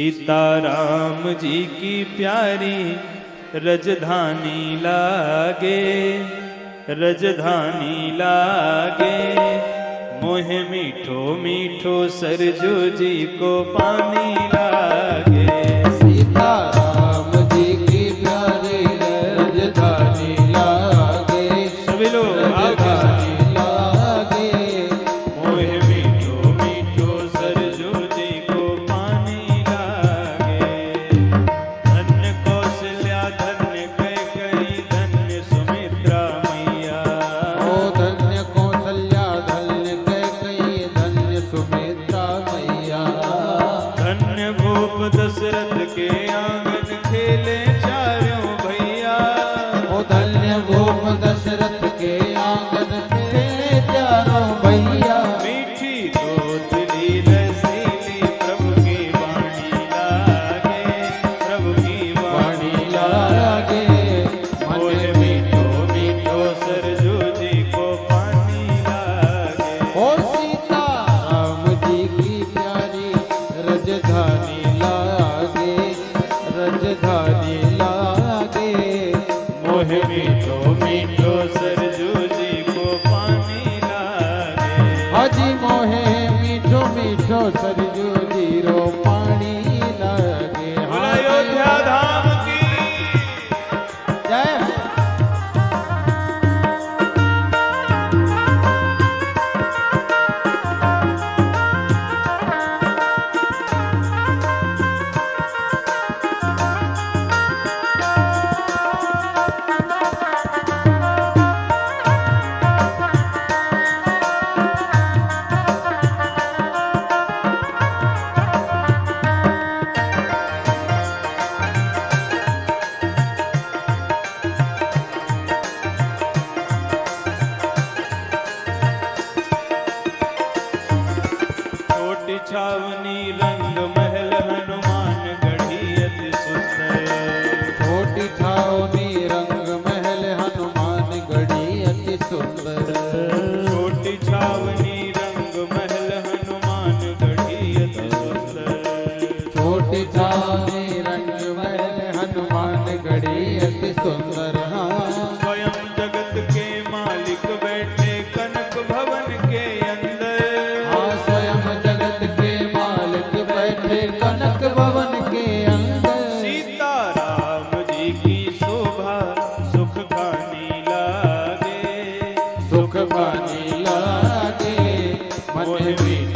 सीताराम जी की प्यारी रजधानी लागे रजधानी लागे। मोह मीठो मीठो सरजू जी को पानी लागे। दशरथ के आँगन खेले चारों भैया। मीठी दोतली रसीली प्रभु की वाणी लागे प्रभु की वाणी लागे। मन मीठो मीठो सरजू जी को पानी लागे। ओ सीता राम जी की प्यारी रजधानी लागे रजधानी लागे। मोह मीठो छावनी रंग महल हनुमान गढ़ी अति सुंदर। छोटी छावनी रंग महल हनुमान गढ़ी अति सुंदर। छोटी छावनी रंग महल पानी लागे मन मीठो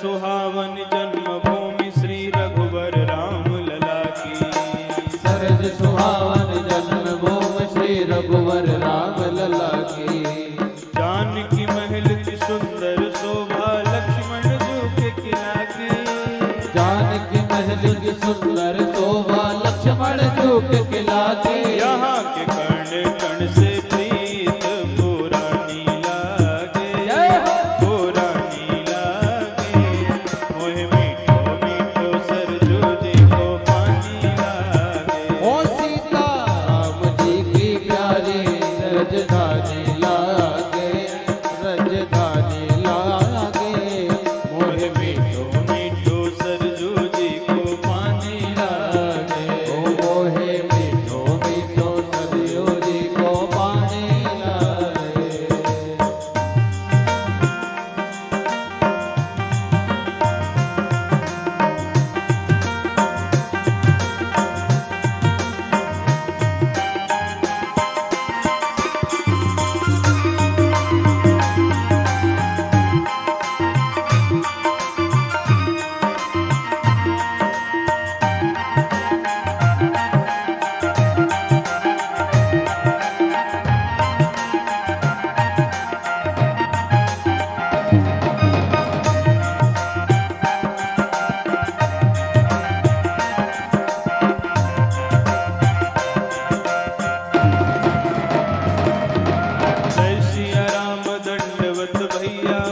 सुहावन जन्म भूमि श्री रघुवर राम लला की। सरज सुहावन जन्म भूम श्री रघुवर राम लला की। जानकी महल की सुंदर शोभा लक्ष्मण जी के किला की। जानकी महल की सुंदर शोभा लक्ष्मण किला के। यहाँ के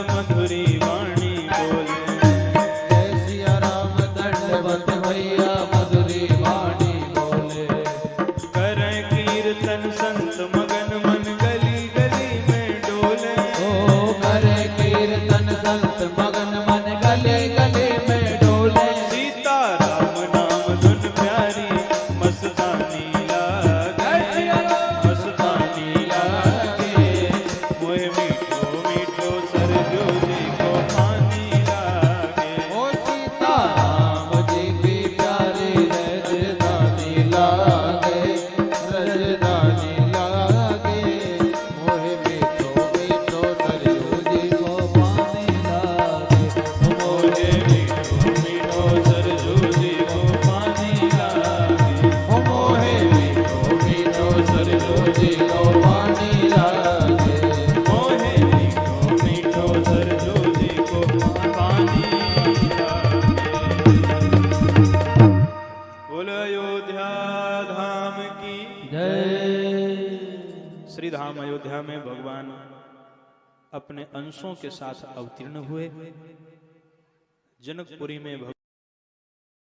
मधुरी अयोध्या धाम की जय। श्री धाम अयोध्या में भगवान अपने अंशों के साथ अवतीर्ण हुए। जनकपुरी में भगवान